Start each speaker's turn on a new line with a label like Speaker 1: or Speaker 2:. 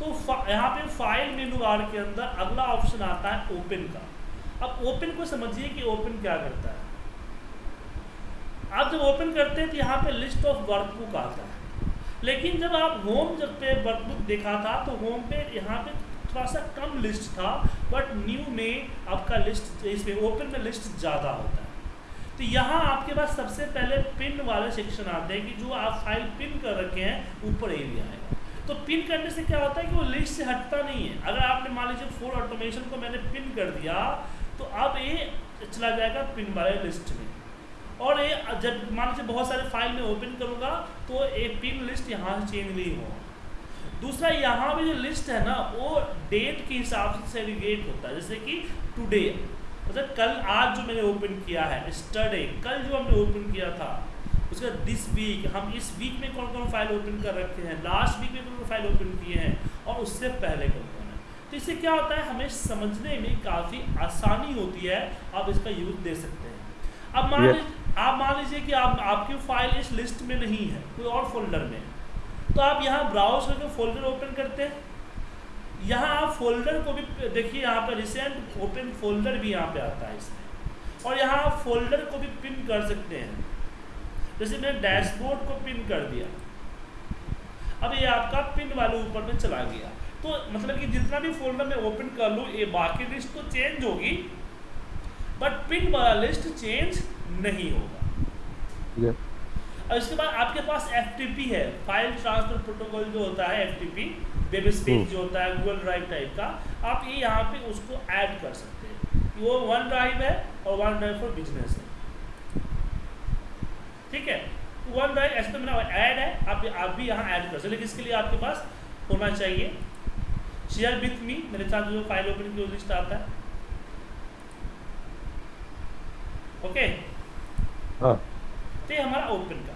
Speaker 1: तो यहाँ पे फ़ाइल मेनू बार के अंदर अगला ऑप्शन आता है ओपन का। अब ओपन को समझिए कि ओपन क्या करता है। आप जब ओपन करते हैं तो यहाँ पे लिस्ट ऑफ़ वर्कबुक आता है। लेकिन जब आप होम जब पे वर्कबुक देखा था तो होम पे यहाँ पे थोड़ा सा कम लिस्ट था बट न्यू में आपका लिस्ट इसमें ओपन में लिस्ट ज़्यादा होता है। तो यहाँ आपके पास सबसे पहले पिन वाले सेक्शन आते हैं कि जो आप फ़ाइल पिन कर रखे हैं, ऊपर एरिया आएगा तो पिन करने से क्या होता है कि वो लिस्ट से हटता नहीं है। अगर आपने मान लीजिए फोर ऑटोमेशन को मैंने पिन कर दिया तो अब ये चला जाएगा पिन वाले लिस्ट में। और ये जब मान लीजिए बहुत सारे फ़ाइल में ओपन करूँगा तो ये पिन लिस्ट यहाँ से चेंज नहीं होगा। दूसरा, यहाँ भी जो लिस्ट है ना, वो डेट के हिसाब से सेग्रीगेट होता है। जैसे कि टुडे मतलब कल आज जो मैंने ओपन किया है स्टरडे कल जो हमने ओपन किया था उसका दिस वीक हम इस वीक में कौन कौन फ़ाइल ओपन कर रखे हैं? लास्ट वीक में कौन कौन फ़ाइल ओपन किए हैं? और उससे पहले कौन कौन है? तो इससे क्या होता है? हमें समझने में काफ़ी आसानी होती है आप इसका यूज़ दे सकते हैं। अब मान लीजिए आप मान लीजिए कि आप आपकी फ़ाइल इस लिस्ट में नहीं है कोई और फोल्डर में। तो आप यहाँ ब्राउज करके फोल्डर ओपन करते हैं। यहाँ आप फोल्डर को भी देखिए यहाँ पर रिसेंट ओपन फोल्डर भी यहाँ पे आता है इसमें। और यहाँ आप फोल्डर को भी पिन कर सकते हैं। जैसे मैंने डैशबोर्ड को पिन कर दिया। अब ये आपका पिन वाले ऊपर में चला गया। तो मतलब कि जितना भी फोल्डर में ओपन कर लूँ ये बाकी लिस्ट तो चेंज होगी बट पिन वाला लिस्ट चेंज नहीं होगा। और इसके बाद आपके पास एफटीपी है। फ़ाइल ट्रांसफ़र प्रोटोकॉल जो होता है एफ़ वेब स्पेस जो होता है गूगल ड्राइव टाइप का आप ये यहाँ पे उसको ऐड कर सकते हैं। वो वन ड्राइव है और वन ड्राइव फॉर बिज़नेस है। ठीक है? वन द एस तो मेरा ऐड है। आप आप भी यहाँ ऐड कर सकते लेकिन इसके लिए आपके पास होना चाहिए। शेयर विथ मी मेरे साथ जो फ़ाइल ओपन की लिस्ट आता है। ओके हाँ। तो हमारा ओपन का।